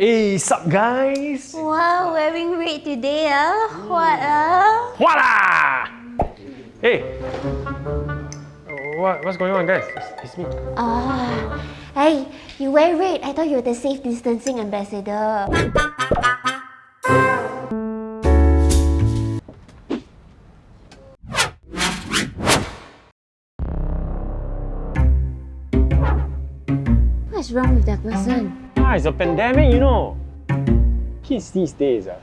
Hey, sup guys? Wow, wearing red today, ah? What, ah? Voila! Hey! What, what's going on guys? It's, it's me. Ah, hey, you wear red. I thought you were the safe distancing ambassador. What's wrong with that person? Ah, it's a pandemic, you know. Kids these days. Ah.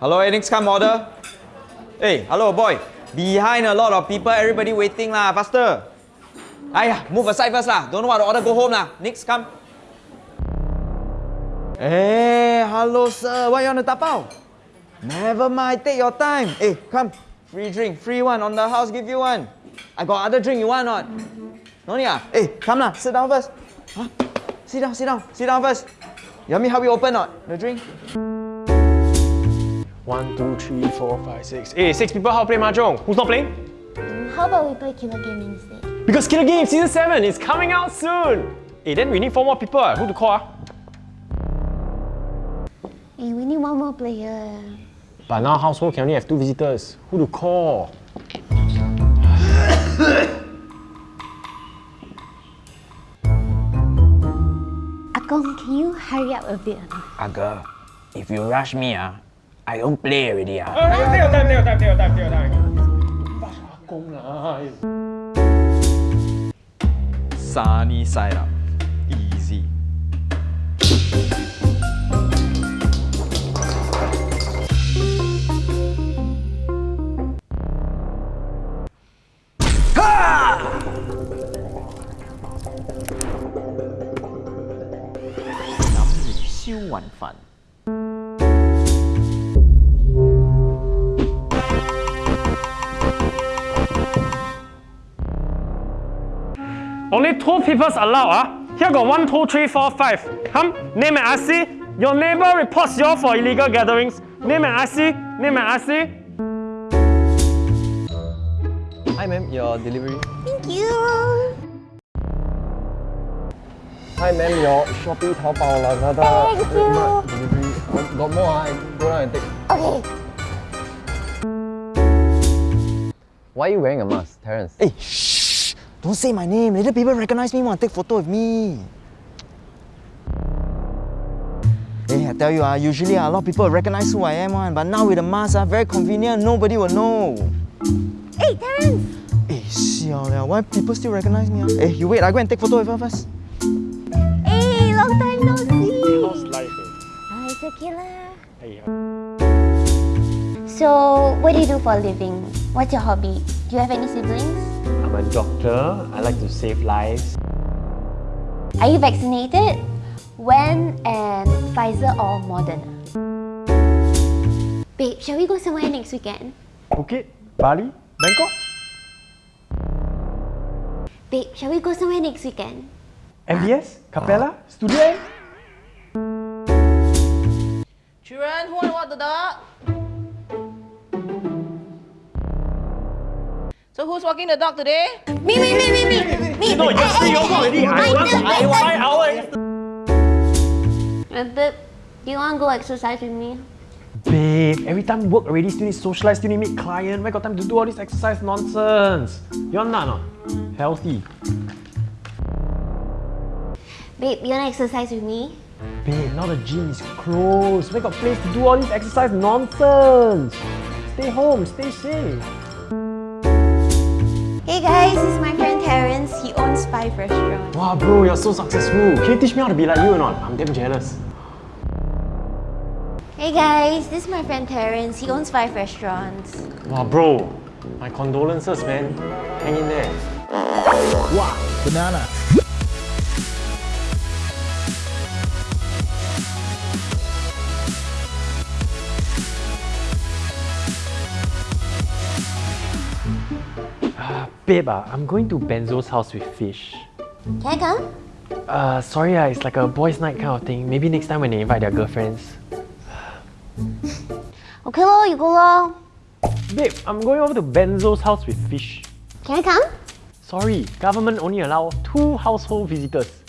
Hello, next come order. Hey, hello boy. Behind a lot of people, everybody waiting lah. Faster. Aya, move aside first lah. Don't know what to order, go home lah. Next come. Hey, hello sir. What you want to tapao? Never mind, take your time. Hey, come. Free drink, free one on the house, give you one. I got other drink, you want not? No need ah? Hey, come lah, sit down first. Huh? Sit down, sit down, sit down first. You want me help you open not? The drink? One, two, three, four, five, six. Hey, six people how to play Mahjong? Who's not playing? How about we play Killer Game instead? Because Killer Game Season 7 is coming out soon! Hey, then we need four more people. Who to call? ah? Hey, we need one more player. But now household can only have two visitors. Who to call? Akong, can you hurry up a bit? or? Aga, if you rush me, ah, I don't play already. Ah. take your time, take your time, take your time, take your time. Rush Akong lah. Sunny side up. Easy. Only two people's allowed, ah. Here got one, two, three, four, five. Come, name and IC. Your neighbor reports you for illegal gatherings. Name and IC. Name and IC. Hi ma'am, your delivery. Thank you. Hi ma'am, your Shopee, Taobao, Lazada. Thank you. Red Delivery. Got, got more, ah. I go down and take. Okay. Why are you wearing a mask, Terence? Hey, shh! Don't say my name. Later people recognize me, want to take photo with me. Hey, I tell you, ah, usually ah, a lot of people recognize who I am, one, but now with the mask, ah, very convenient. Nobody will know. Hey, Terence. Hey, siao liao, why people still recognize me? Ah? Hey, you wait, I go and take photo with her first. Hey, long time no see. How's life? Ah, it's okay lah. Hey, So, what do you do for a living? What's your hobby? Do you have any siblings? I'm a doctor. I like to save lives. Are you vaccinated? When and Pfizer or Moderna? Babe, shall we go somewhere next weekend? Phuket, Bali, Bangkok, Babe, shall we go somewhere next weekend? MBS, Capella, Studio M. Children, who want to walk the dog? So who's walking the dog today? Me, me, me, me, me! me. No, yesterday you walk already. I want I want five hours. Uh, babe, do you want to go exercise with me? Babe, every time work already, still need socialize, still need meet client. Where got time to do all this exercise nonsense? You're not, not healthy. Babe, you want to exercise with me? Babe, now the gym is closed. Where got place to do all this exercise nonsense? Stay home, stay safe. Hey guys, this is my friend Terence. He owns five restaurants. Wow, bro, you're so successful. Can you teach me how to be like you or not? I'm damn jealous. Hey guys, this is my friend Terence. He owns five restaurants. Wow, bro, my condolences, man. Hang in there. Wow, banana. Babe, ah, I'm going to Benzo's house with fish. Can I come? Uh, sorry, ah, it's like a boys' night kind of thing. Maybe next time when they invite their girlfriends. Okay lor, you go lor. Babe, I'm going over to Benzo's house with fish. Can I come? Sorry, government only allow two household visitors.